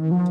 Mm-hmm.